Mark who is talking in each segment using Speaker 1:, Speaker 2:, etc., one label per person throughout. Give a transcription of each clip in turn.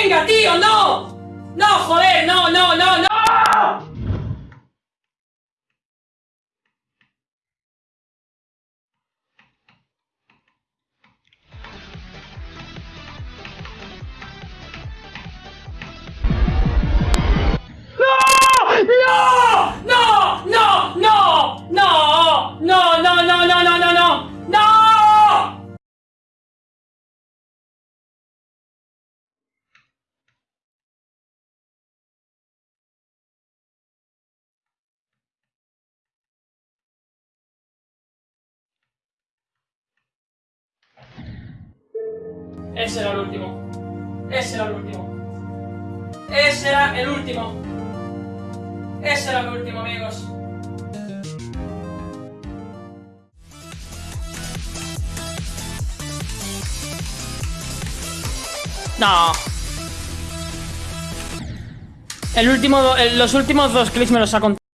Speaker 1: ¡Venga, tío! ¡No! ¡No, joder! ¡No, no, no, no! Ese era el último. Ese era el último. Ese era el último. Ese era el último, amigos. No. El último, los últimos dos clips me los ha contado.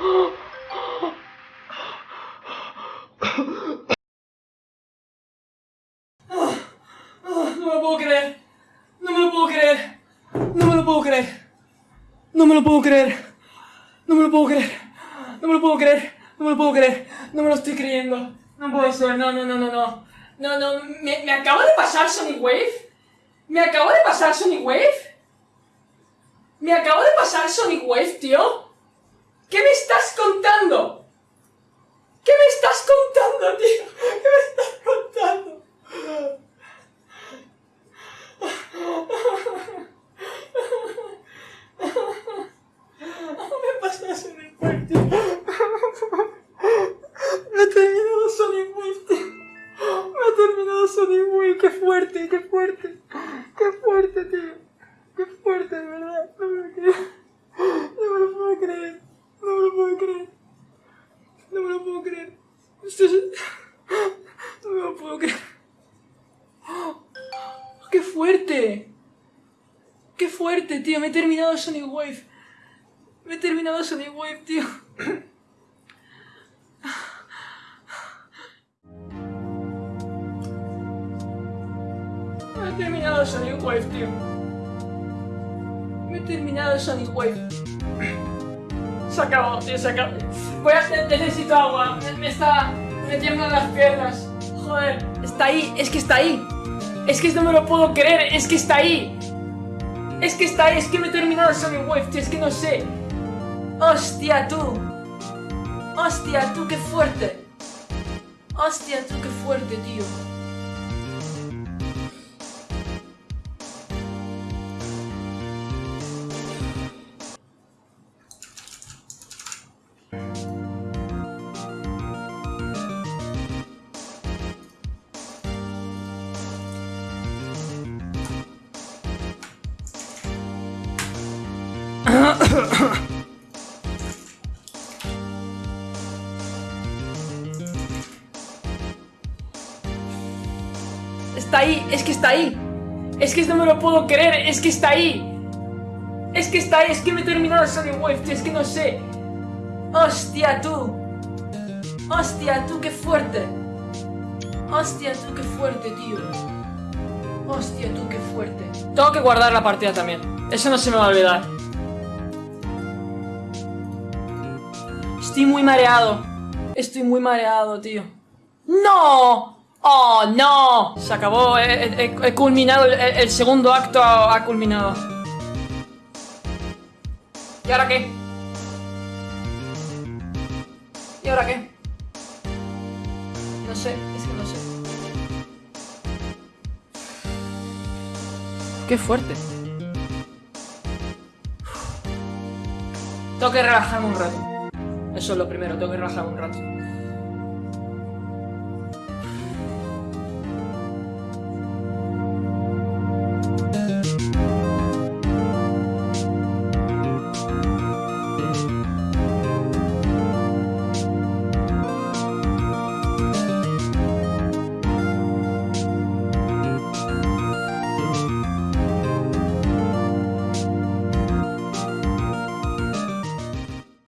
Speaker 1: No me lo puedo creer. No me lo puedo creer. No me lo puedo creer. No me lo puedo creer. No me lo puedo creer. No me lo puedo creer. No me lo puedo creer. No me lo estoy creyendo. No puede ser. No, no, no, no, no. No, no. ¿Me, me acaba de pasar Sonic Wave? ¿Me acaba de pasar Sonic Wave? ¿Me acaba de pasar Sonic Wave, tío? ¿Qué me estás contando? ¿Qué me estás contando, tío? ¿Qué me estás contando? Me pasa Sonic Wave, tío. Tío. Me he terminado Sonic Wave. Me he terminado Sonic Wave, tío. Me he terminado Sonic Wave, tío. Me he terminado Sonic Wave. Se acabó, tío, se acabó. Voy a... ne- Necesito agua. Me, me está... Me tiemblan las piernas. Joder. Está ahí. Es que está ahí. Es que no me lo puedo creer. Es que está ahí. Es que está. Es que me he terminado Sonic Wave, tío. Es que no sé. Hostia, tú. Hostia, tú, qué fuerte. Hostia, tú, qué fuerte, tío. Está ahí, es que está ahí. Es que no me lo puedo creer, es que está ahí. Es que está ahí, es que me he terminado Sonic Wave, tío, es que no sé. Hostia, tú. Hostia, tú, qué fuerte. Hostia, tú, qué fuerte, tío. Hostia, tú, qué fuerte. Tengo que guardar la partida también. Eso no se me va a olvidar. Estoy muy mareado. Estoy muy mareado, tío. ¡No! ¡Oh, no! Se acabó. He, culminado. El, segundo acto ha culminado. ¿Y ahora qué? ¿Y ahora qué? No sé, es que no sé. Qué fuerte. Tengo que relajarme un rato. Eso es lo primero, tengo que relajarme un rato.